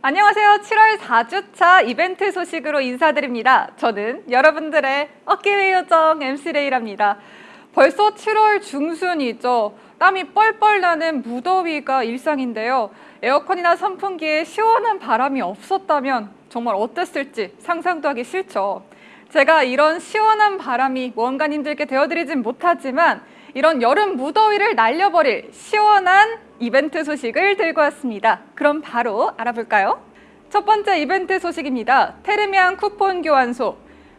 안녕하세요. 7월 4주차 이벤트 소식으로 인사드립니다. 저는 여러분들의 어깨의 요정 MC 레이랍니다. 벌써 7월 중순이죠. 땀이 뻘뻘 나는 무더위가 일상인데요. 에어컨이나 선풍기에 시원한 바람이 없었다면 정말 어땠을지 상상도 하기 싫죠. 제가 이런 시원한 바람이 모험가님들께 되어드리진 못하지만 이런 여름 무더위를 날려버릴 시원한 이벤트 소식을 들고 왔습니다. 그럼 바로 알아볼까요? 첫 번째 이벤트 소식입니다. 테르미안 쿠폰 교환소.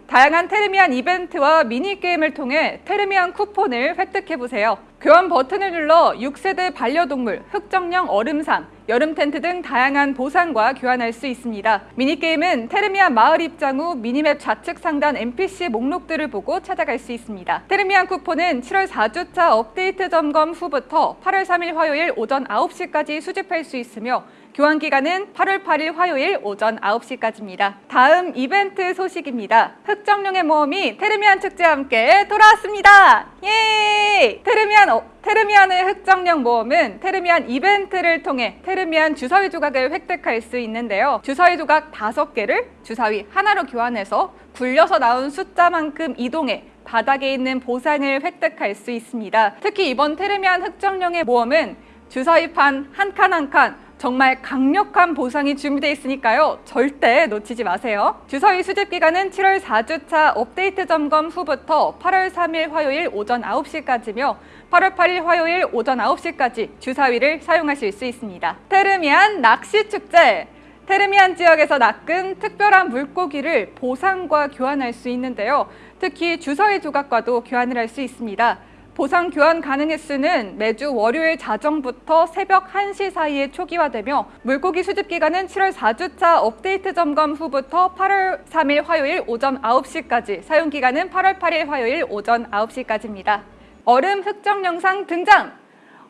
다양한 테르미안 이벤트와 미니게임을 통해 테르미안 쿠폰을 획득해보세요. 교환 버튼을 눌러 6세대 반려동물, 흑정령 얼음상, 여름 텐트 등 다양한 보상과 교환할 수 있습니다. 미니게임은 테르미안 마을 입장 후 미니맵 좌측 상단 NPC 목록들을 보고 찾아갈 수 있습니다. 테르미안 쿠폰은 7월 4주차 업데이트 점검 후부터 8월 3일 화요일 오전 9시까지 수집할 수 있으며 교환 기간은 8월 8일 화요일 오전 9시까지입니다. 다음 이벤트 소식입니다. 흑정령의 모험이 테르미안 축제와 함께 돌아왔습니다. 예! 테르미안 어, 테르미안의 흑정령 모험은 테르미안 이벤트를 통해 테르미안 주사위 조각을 획득할 수 있는데요. 주사위 조각 5개를 주사위 하나로 교환해서 굴려서 나온 숫자만큼 이동해 바닥에 있는 보상을 획득할 수 있습니다. 특히 이번 테르미안 흑정령의 모험은 주사위판 한 칸 한칸 정말 강력한 보상이 준비되어 있으니까요. 절대 놓치지 마세요. 주사위 수집 기간은 7월 4주차 업데이트 점검 후부터 8월 3일 화요일 오전 9시까지며 8월 8일 화요일 오전 9시까지 주사위를 사용하실 수 있습니다. 테르미안 낚시축제 테르미안 지역에서 낚은 특별한 물고기를 보상과 교환할 수 있는데요. 특히 주사위 조각과도 교환을 할 수 있습니다. 보상 교환 가능 횟수는 매주 월요일 자정부터 새벽 1시 사이에 초기화되며 물고기 수집 기간은 7월 4주차 업데이트 점검 후부터 8월 3일 화요일 오전 9시까지 사용 기간은 8월 8일 화요일 오전 9시까지입니다. 얼음 흑정 영상 등장!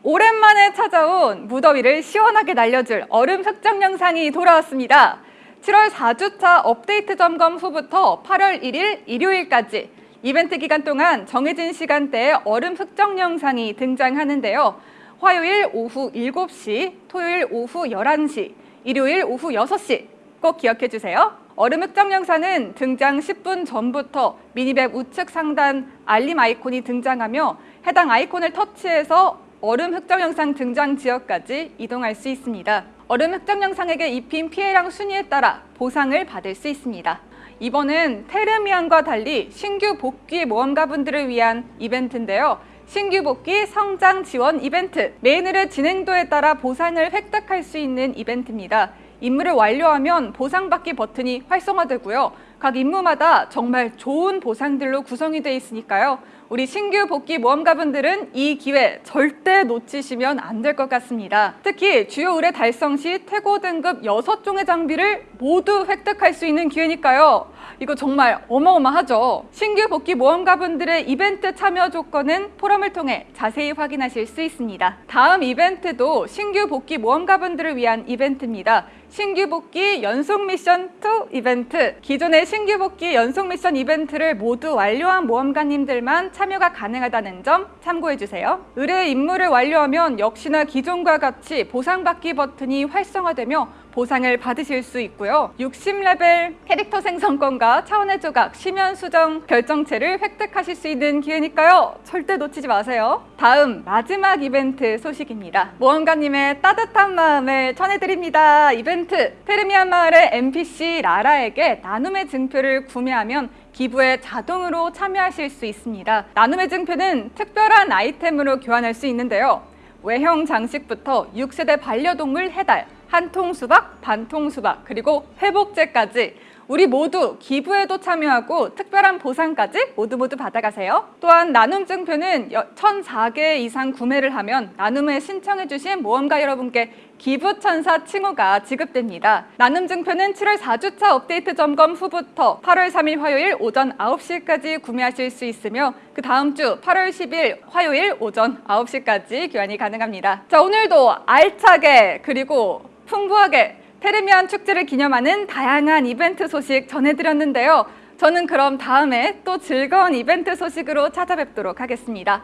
오랜만에 찾아온 무더위를 시원하게 날려줄 얼음 흑정 영상이 돌아왔습니다. 7월 4주차 업데이트 점검 후부터 8월 1일 일요일까지 이벤트 기간 동안 정해진 시간대에 얼음 흑정 영상이 등장하는데요. 화요일 오후 7시, 토요일 오후 11시, 일요일 오후 6시 꼭 기억해 주세요. 얼음 흑정 영상은 등장 10분 전부터 미니맵 우측 상단 알림 아이콘이 등장하며 해당 아이콘을 터치해서 얼음 흑정 영상 등장 지역까지 이동할 수 있습니다. 얼음 흑정 영상에게 입힌 피해량 순위에 따라 보상을 받을 수 있습니다. 이번은 테르미안과 달리 신규 복귀 모험가분들을 위한 이벤트인데요. 신규 복귀 성장 지원 이벤트 메인을의 진행도에 따라 보상을 획득할 수 있는 이벤트입니다. 임무를 완료하면 보상받기 버튼이 활성화되고요. 각 임무마다 정말 좋은 보상들로 구성이 되어 있으니까요. 우리 신규 복귀 모험가분들은 이 기회 절대 놓치시면 안 될 것 같습니다. 특히 주요 의뢰 달성 시 태고 등급 6종의 장비를 모두 획득할 수 있는 기회니까요. 이거 정말 어마어마하죠. 신규 복귀 모험가분들의 이벤트 참여 조건은 포럼을 통해 자세히 확인하실 수 있습니다. 다음 이벤트도 신규 복귀 모험가분들을 위한 이벤트입니다. 신규 복귀 연속 미션 2 이벤트 기존의 신규 복귀 연속 미션 이벤트를 모두 완료한 모험가님들만 참여가 가능하다는 점 참고해주세요. 의뢰 임무를 완료하면 역시나 기존과 같이 보상받기 버튼이 활성화되며 보상을 받으실 수 있고요. 60레벨 캐릭터 생성권과 차원의 조각, 시면 수정 결정체를 획득하실 수 있는 기회니까요. 절대 놓치지 마세요. 다음 마지막 이벤트 소식입니다. 모험가님의 따뜻한 마음을 전해드립니다. 이벤트 테르미안 마을의 NPC 라라에게 나눔의 증표를 구매하면 기부에 자동으로 참여하실 수 있습니다. 나눔의 증표는 특별한 아이템으로 교환할 수 있는데요. 외형 장식부터 6세대 반려동물 해달, 한 통 수박, 반 통 수박, 그리고 회복제까지 우리 모두 기부에도 참여하고 특별한 보상까지 모두 모두 받아가세요. 또한 나눔 증표는 1,004개 이상 구매를 하면 나눔에 신청해 주신 모험가 여러분께 기부천사 칭호가 지급됩니다. 나눔 증표는 7월 4주차 업데이트 점검 후부터 8월 3일 화요일 오전 9시까지 구매하실 수 있으며 그 다음 주 8월 10일 화요일 오전 9시까지 교환이 가능합니다. 자 오늘도 알차게 그리고 풍부하게 테르미안 축제를 기념하는 다양한 이벤트 소식 전해드렸는데요. 저는 그럼 다음에 또 즐거운 이벤트 소식으로 찾아뵙도록 하겠습니다.